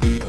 be